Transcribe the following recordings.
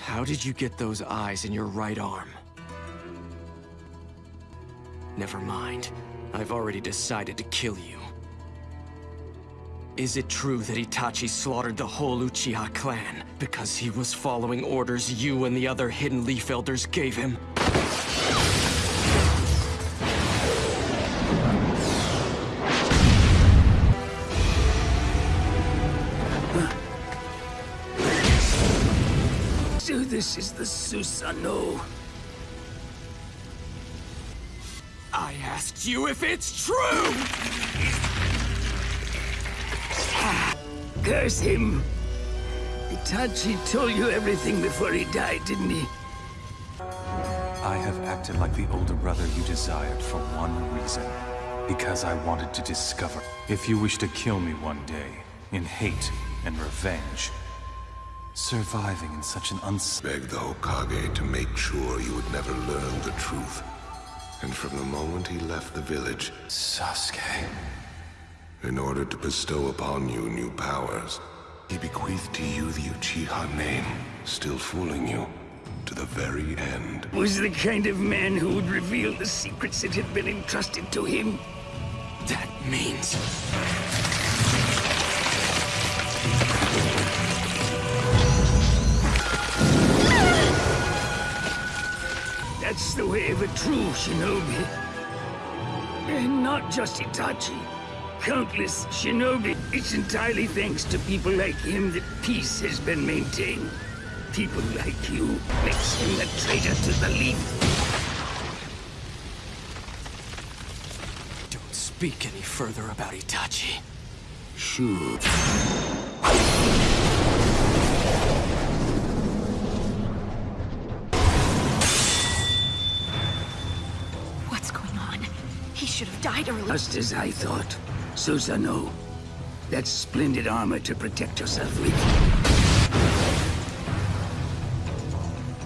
How did you get those eyes in your right arm? Never mind. I've already decided to kill you. Is it true that Itachi slaughtered the whole Uchiha clan because he was following orders you and the other Hidden Leaf Elders gave him? This is the Susanoo. I asked you if it's true! Curse him! Itachi told you everything before he died, didn't he? I have acted like the older brother you desired for one reason. Because I wanted to discover. If you wish to kill me one day, in hate and revenge, surviving in such an uns- Begged the Hokage to make sure you would never learn the truth. And from the moment he left the village, Sasuke. in order to bestow upon you new powers, he bequeathed to you the Uchiha name, still fooling you, to the very end. Was the kind of man who would reveal the secrets that had been entrusted to him. That means... That's the way of a true shinobi. And not just Itachi. Countless shinobi. It's entirely thanks to people like him that peace has been maintained. People like you makes him a traitor to the leaf. Don't speak any further about Itachi. Sure. Should have died earlier. Just as I thought. Susanoo. That splendid armor to protect yourself with.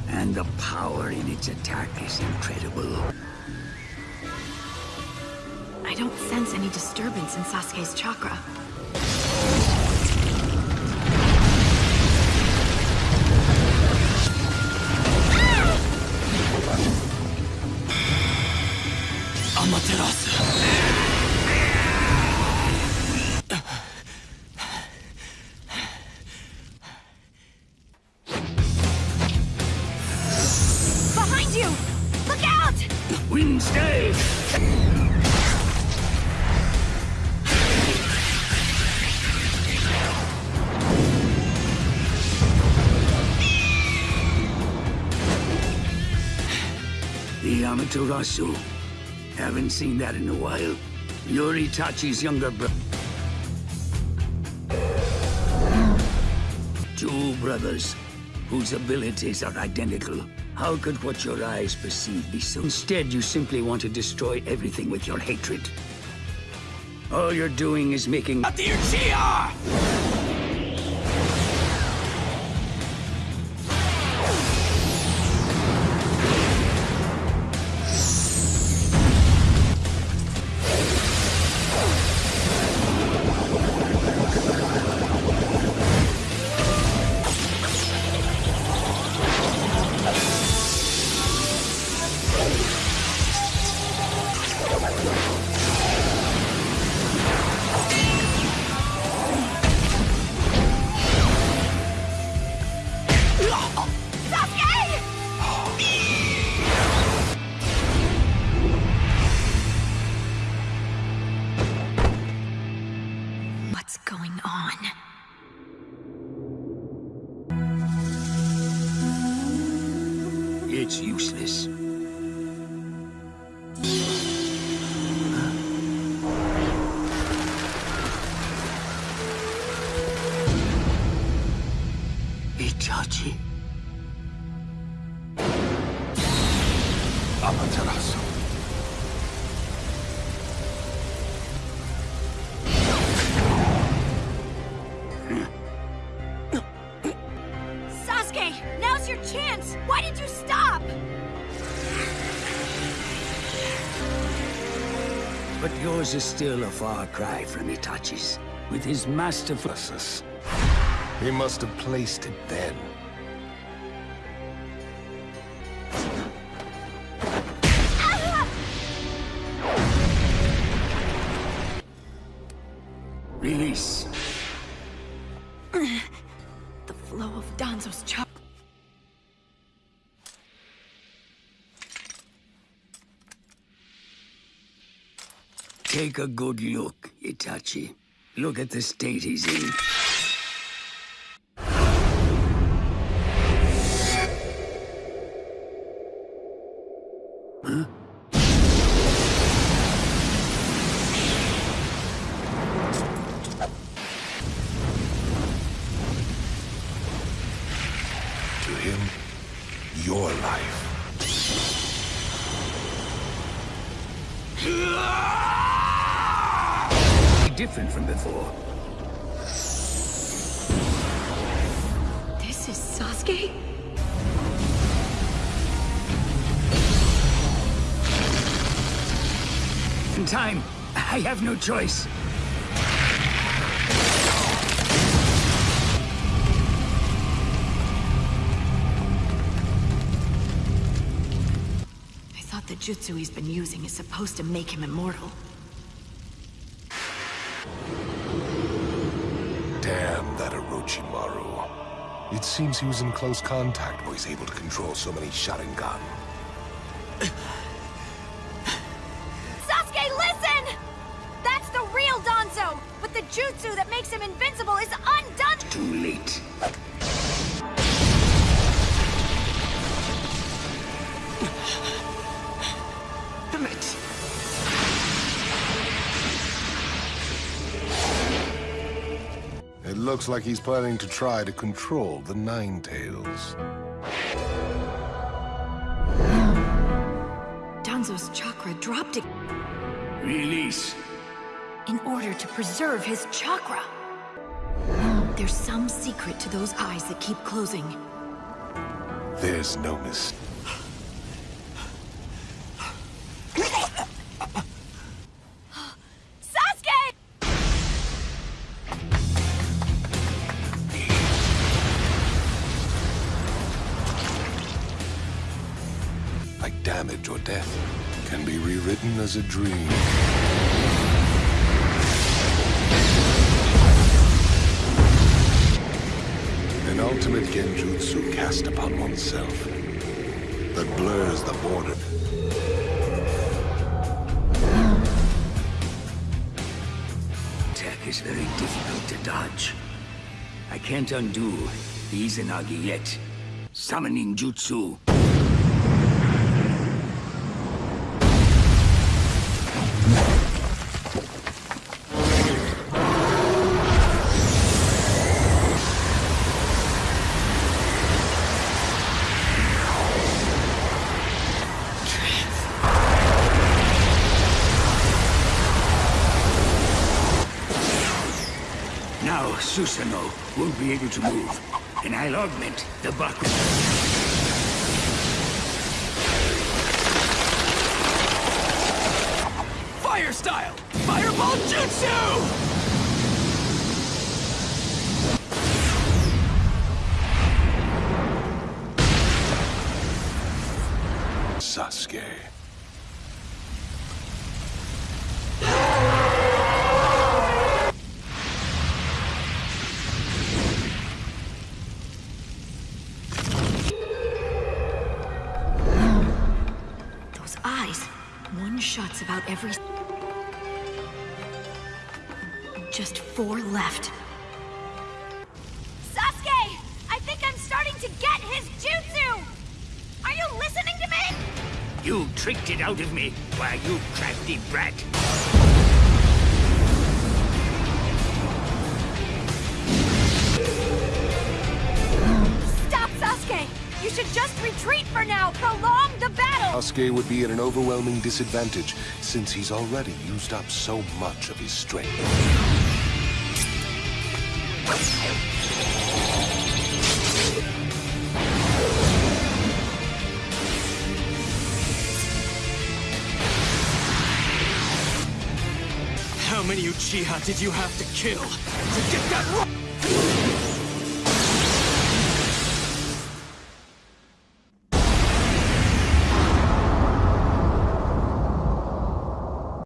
And the power in its attack is incredible. I don't sense any disturbance in Sasuke's chakra. The Amaterasu. Haven't seen that in a while. You're Itachi's younger brother. Two brothers, whose abilities are identical. How could what your eyes perceive be so? Instead, you simply want to destroy everything with your hatred. All you're doing is making... Not the Uchiha! It's useless. Itachi. Now's your chance! Why did you stop? But yours is still a far cry from Itachi's. With his masterful... He must have placed it then. Take a good look, Itachi. Look at the state he's in. To him, your life Different from before. This is Sasuke? In time, I have no choice. I thought the jutsu he's been using is supposed to make him immortal. Damn that Orochimaru. It seems he was in close contact where he's able to control so many Sharingan. Sasuke, listen! That's the real Danzo! But the jutsu that makes him invincible is undone! Too late. Looks like he's planning to try to control the Nine Tails. Danzo's chakra dropped it Release. in order to preserve his chakra. There's some secret to those eyes that keep closing. There's no mistake. Rewritten as a dream. An ultimate genjutsu cast upon oneself that blurs the border. Attack is very difficult to dodge. I can't undo the Izanagi yet. Summoning jutsu. Now Susanoo won't be able to move, and I'll augment the Baku. Fire style! Fireball Jutsu! Shot's about every... Just four left. Sasuke! I think I'm starting to get his jutsu! Are you listening to me? You tricked it out of me, why you crafty brat. You should just retreat for now! Prolong the battle! Sasuke would be at an overwhelming disadvantage since he's already used up so much of his strength. How many Uchiha did you have to kill to get that ro-